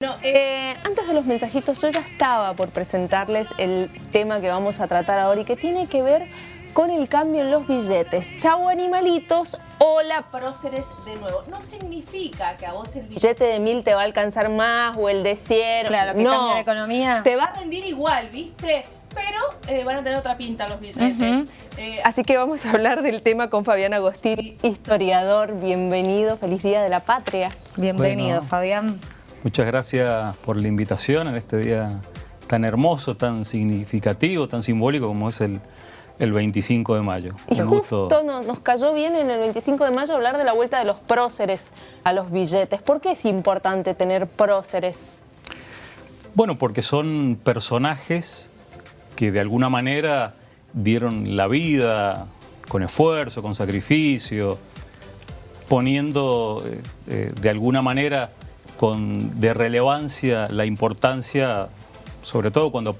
Bueno, eh, antes de los mensajitos yo ya estaba por presentarles el tema que vamos a tratar ahora y que tiene que ver con el cambio en los billetes. Chau animalitos, hola próceres de nuevo. No significa que a vos el billete de mil te va a alcanzar más o el de 100. Claro, que no, cambia la economía. Te va a rendir igual, ¿viste? Pero eh, van a tener otra pinta los billetes. Eh, así que vamos a hablar del tema con Fabián Agostini, historiador. Bienvenido, feliz Día de la Patria. Bienvenido, Bueno. Fabián. Muchas gracias por la invitación en este día tan hermoso, tan significativo, tan simbólico como es el, el 25 de mayo. Y Un justo gusto. nos, nos cayó bien en el 25 de mayo hablar de la vuelta de los próceres a los billetes. ¿Por qué es importante tener próceres? Bueno, porque son personajes que de alguna manera dieron la vida con esfuerzo, con sacrificio, poniendo eh, eh, de alguna manera con, de relevancia la importancia, sobre todo cuando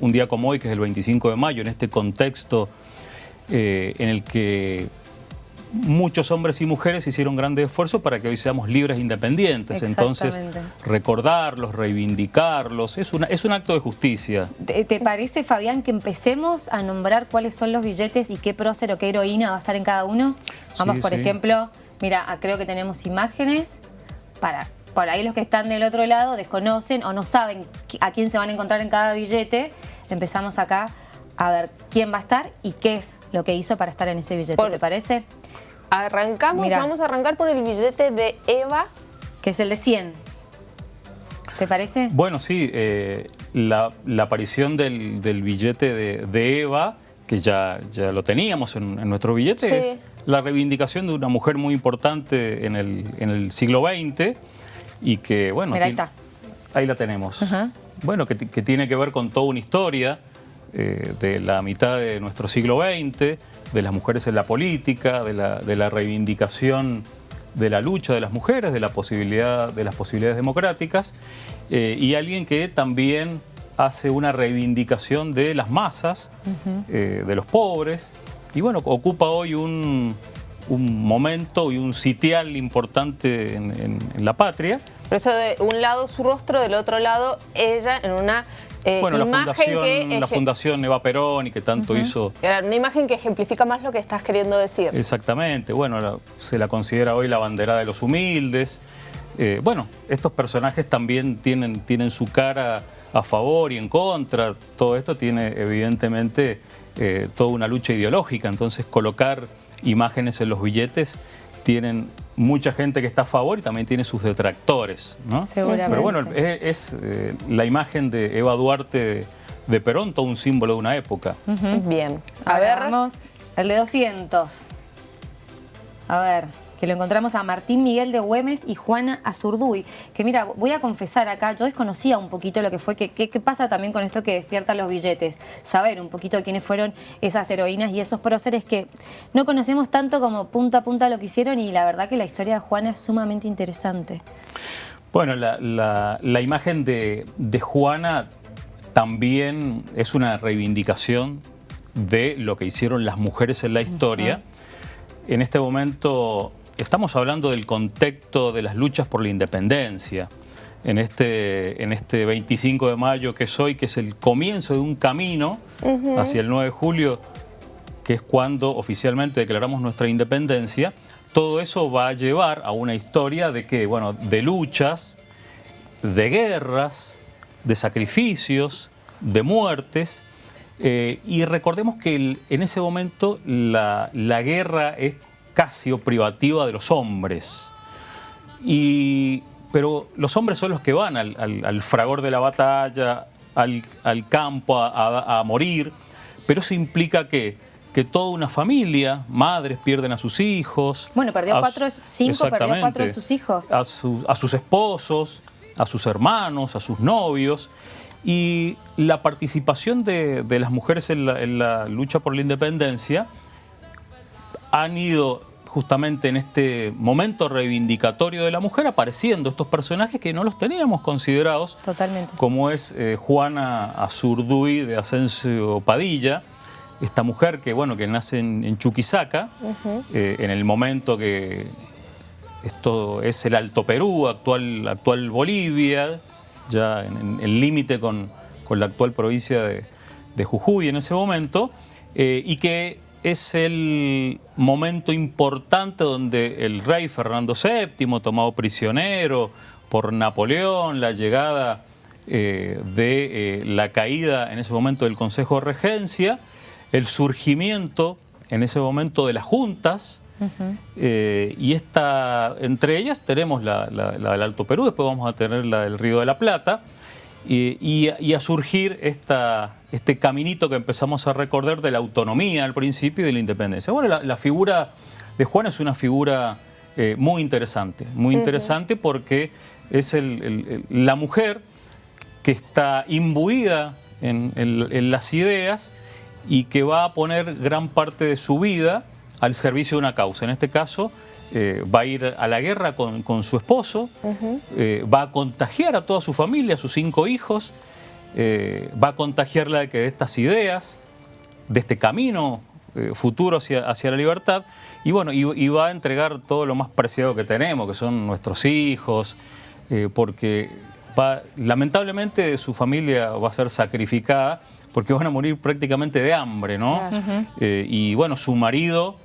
un día como hoy, que es el 25 de mayo, en este contexto eh, en el que muchos hombres y mujeres hicieron grandes esfuerzos para que hoy seamos libres e independientes. Entonces, recordarlos, reivindicarlos, es, una, es un acto de justicia. ¿Te, te parece, Fabián, que empecemos a nombrar cuáles son los billetes y qué prócer o qué heroína va a estar en cada uno? Vamos, Sí, por sí. ejemplo, mira, ah, creo que tenemos imágenes para... Por ahí los que están del otro lado desconocen o no saben a quién se van a encontrar en cada billete. Empezamos acá a ver quién va a estar y qué es lo que hizo para estar en ese billete. Por- ¿Te parece? Arrancamos, Mirá. vamos a arrancar por el billete de Eva. Que es el de 100. ¿Te parece? Bueno, sí, eh, la, la aparición del, del billete de, de Eva, que ya, ya lo teníamos en, en nuestro billete, Sí. es la reivindicación de una mujer muy importante en el, en el siglo XX y que, bueno... Mira, ahí ti- está. Ahí la tenemos. Bueno, que, ti- que tiene que ver con toda una historia eh, de la mitad de nuestro siglo XX, de las mujeres en la política, de la, de la reivindicación de la lucha de las mujeres, de la posibilidad de las posibilidades democráticas, eh, y alguien que también hace una reivindicación de las masas, eh, de los pobres, y bueno, ocupa hoy un, un momento y un sitial importante en- en- en la patria. Por eso de un lado su rostro, del otro lado ella en una eh, Bueno, la fundación, que... la fundación Eva Perón y que tanto hizo... Claro, Una imagen que ejemplifica más lo que estás queriendo decir. Exactamente, bueno, la- se la considera hoy la bandera de los humildes. Eh, bueno, estos personajes también tienen, tienen su cara a favor y en contra. Todo esto tiene evidentemente eh, toda una lucha ideológica, entonces colocar imágenes en los billetes tienen mucha gente que está a favor y también tiene sus detractores. ¿no? Seguramente. Pero bueno, es, es, eh, la imagen de Eva Duarte de, de Perón, todo un símbolo de una época. Bien. A Ahora ver, vamos, el de 200. A ver, que lo encontramos a Martín Miguel de Güemes y Juana Azurduy. Que mira, voy a confesar acá, yo desconocía un poquito lo que fue, que, que- qué pasa también con esto que despierta los billetes. Saber un poquito quiénes fueron esas heroínas y esos próceres que no conocemos tanto como punta a punta lo que hicieron y la verdad que la historia de Juana es sumamente interesante. Bueno, la, la- la imagen de, de Juana también es una reivindicación de lo que hicieron las mujeres en la historia. En este momento estamos hablando del contexto de las luchas por la independencia. En este, en este 25 de mayo que es hoy, que es el comienzo de un camino hacia el 9 de julio, que es cuando oficialmente declaramos nuestra independencia, todo eso va a llevar a una historia de que, bueno, de luchas, de guerras, de sacrificios, de muertes. eh, y recordemos que el- en ese momento la, la guerra es casi o privativa de los hombres. Y, pero los hombres son los que van al, al- al fragor de la batalla, al, al campo a, a- a morir, pero eso implica que, que toda una familia, madres pierden a sus hijos. Bueno, perdió a cuatro, cinco, perdió cuatro de sus hijos. A, sus- a sus esposos, a sus hermanos, a sus novios. Y la participación de, de las mujeres en la, en la lucha por la independencia han ido justamente en este momento reivindicatorio de la mujer apareciendo estos personajes que no los teníamos considerados, Totalmente. como es eh, Juana Azurduy de Asensio Padilla, esta mujer que, bueno, que nace en, en Chuquisaca, eh, en el momento que esto es el Alto Perú, actual, actual Bolivia, ya en el límite con, la actual provincia de, Jujuy en ese momento, eh, y que es el momento importante donde el rey Fernando VII, tomado prisionero por Napoleón, la llegada eh, de eh, la caída en ese momento del Consejo de Regencia, el surgimiento en ese momento de las juntas, eh, y esta, entre ellas tenemos la, del Alto Perú, después vamos a tener la del Río de la Plata, y, a surgir esta, este caminito que empezamos a recordar de la autonomía al principio y de la independencia. Bueno, la, figura de Juan es una figura muy interesante, muy interesante porque es la mujer que está imbuida en, las ideas y que va a poner gran parte de su vida al servicio de una causa. En este caso, eh, va a ir a la guerra con, su esposo, eh, va a contagiar a toda su familia, a sus cinco hijos, eh, va a contagiarla de que estas ideas, de este camino futuro hacia, hacia, la libertad, y bueno, y, va a entregar todo lo más preciado que tenemos, que son nuestros hijos, porque lamentablemente su familia va a ser sacrificada porque van a morir prácticamente de hambre, ¿no? Y bueno, su marido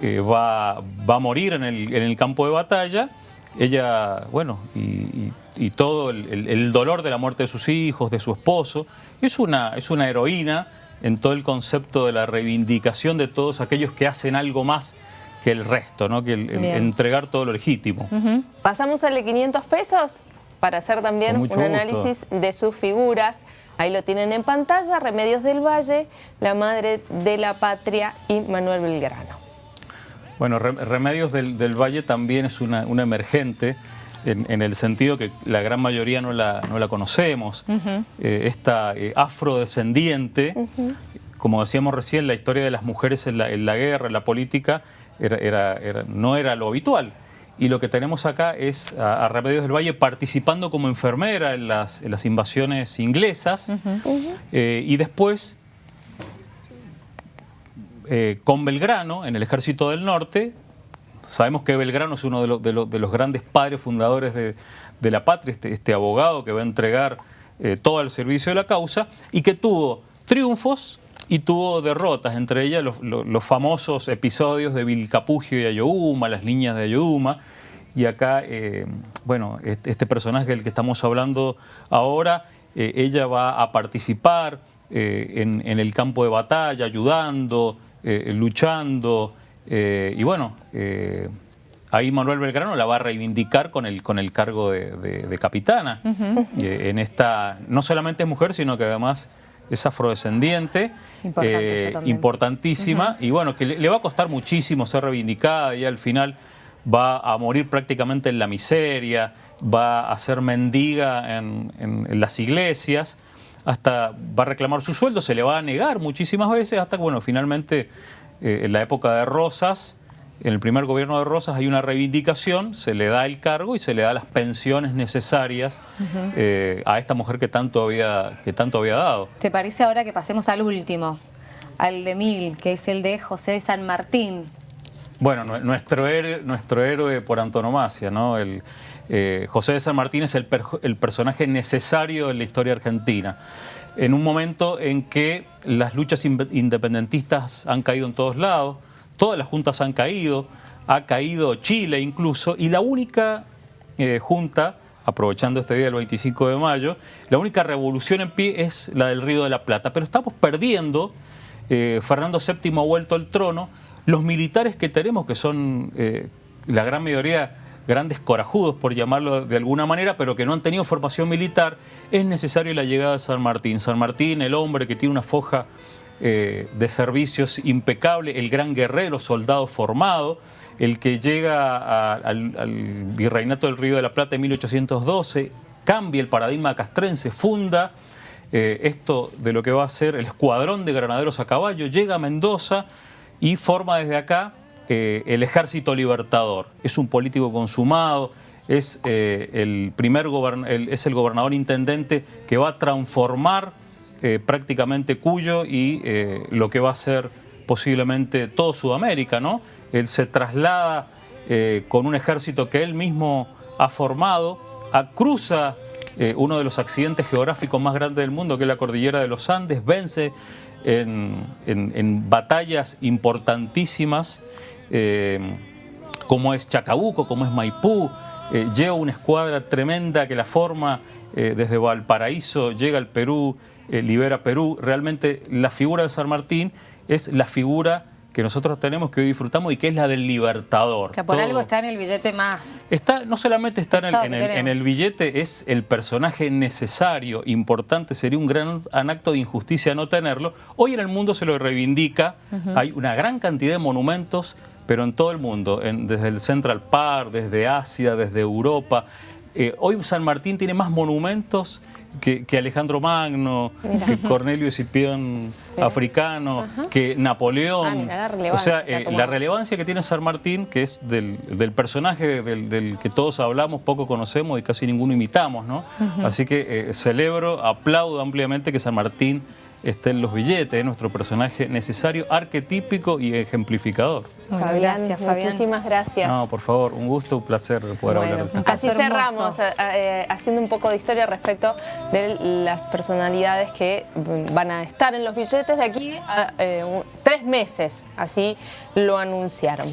eh, va, va, a morir en el, en el, campo de batalla. Ella, bueno, y, todo el, dolor de la muerte de sus hijos, de su esposo, es una, es una heroína en todo el concepto de la reivindicación de todos aquellos que hacen algo más que el resto, ¿no? que el, entregar todo lo legítimo. ¿Pasamos al de 500 pesos? para hacer también un análisis de sus figuras. Ahí lo tienen en pantalla, Remedios del Valle, la Madre de la Patria y Manuel Belgrano. Bueno, Remedios del, Valle también es una, emergente, en, el sentido que la gran mayoría no la, no la conocemos. Eh, esta eh, afrodescendiente, como decíamos recién, la historia de las mujeres en la, guerra, en la política, era, no era lo habitual. Y lo que tenemos acá es a, Remedios del Valle participando como enfermera en las, invasiones inglesas. Eh, y después eh, con Belgrano en el Ejército del Norte. Sabemos que Belgrano es uno de, los grandes padres fundadores de, la patria, este, este, abogado que va a entregar eh, todo el servicio de la causa y que tuvo triunfos y tuvo derrotas, entre ellas los, famosos episodios de Vilcapugio y Ayohuma, las líneas de Ayohuma, y acá, eh, bueno, este personaje del que estamos hablando ahora, ella va a participar eh, en, el campo de batalla, ayudando, luchando, y bueno, ahí Manuel Belgrano la va a reivindicar con el, con el cargo de, capitana. en esta, no solamente es mujer, sino que además es afrodescendiente, eh, importantísima, y bueno, que le, va a costar muchísimo ser reivindicada y al final va a morir prácticamente en la miseria, va a ser mendiga en, las iglesias, hasta va a reclamar su sueldo, se le va a negar muchísimas veces, hasta que bueno, finalmente eh, en la época de Rosas, en el primer gobierno de Rosas hay una reivindicación, se le da el cargo y se le da las pensiones necesarias eh, a esta mujer que tanto, había, que tanto había dado. ¿Te parece ahora que pasemos al último, al de Mil, que es el de José de San Martín? Bueno, nuestro héroe, nuestro héroe por antonomasia, ¿no? El, eh, José de San Martín es el, el personaje necesario en la historia argentina en un momento en que las luchas independentistas han caído en todos lados, todas las juntas han caído, ha caído Chile incluso, y la única eh, junta, aprovechando este día del 25 de mayo, la única revolución en pie es la del Río de la Plata. Pero estamos perdiendo, eh, Fernando VII ha vuelto al trono, los militares que tenemos, que son eh, la gran mayoría grandes corajudos, por llamarlo de alguna manera, pero que no han tenido formación militar, es necesario la llegada de San Martín. San Martín, el hombre que tiene una foja eh, de servicios impecable, el gran guerrero, soldado formado, el que llega al, virreinato del Río de la Plata en 1812, cambia el paradigma castrense, funda eh, esto de lo que va a ser el escuadrón de granaderos a caballo, llega a Mendoza y forma desde acá eh, el ejército libertador. Es un político consumado, es, el primer es el gobernador intendente que va a transformar eh, prácticamente Cuyo y eh, lo que va a ser posiblemente todo Sudamérica, ¿no? Él se traslada eh, con un ejército que él mismo ha formado, cruza eh, uno de los accidentes geográficos más grandes del mundo, que es la cordillera de los Andes, vence en, batallas importantísimas, eh, como es Chacabuco, como es Maipú, eh, lleva una escuadra tremenda que la forma desde Valparaíso, llega al Perú, libera Perú. Realmente la figura de San Martín es la figura que nosotros tenemos, que hoy disfrutamos y que es la del libertador. Que por Todo- algo está en el billete más. Está, no solamente está en el, Pesado en que el- tenemos. en el billete, es el personaje necesario, importante, sería un gran an- acto de injusticia no tenerlo. Hoy en el mundo se lo reivindica, hay una gran cantidad de monumentos, pero en todo el mundo, en- desde el Central Park, desde Asia, desde Europa. Eh, hoy San Martín tiene más monumentos que, que Alejandro Magno, que Cornelio Escipión africano, que Napoleón. Ah, mira la o sea, eh, la relevancia que tiene San Martín, que es del, del personaje del, del que todos hablamos, poco conocemos y casi ninguno imitamos, ¿no? Así que eh, celebro, aplaudo ampliamente que San Martín esté en los billetes, es nuestro personaje necesario, arquetípico y ejemplificador. Bueno, gracias, Fabián. Muchísimas gracias. No, por favor, un gusto, un placer poder Bueno, hablar de así hermoso. cerramos eh, eh, haciendo un poco de historia respecto de las personalidades que mm, van a estar en los billetes de aquí a eh, tres meses, así lo anunciaron.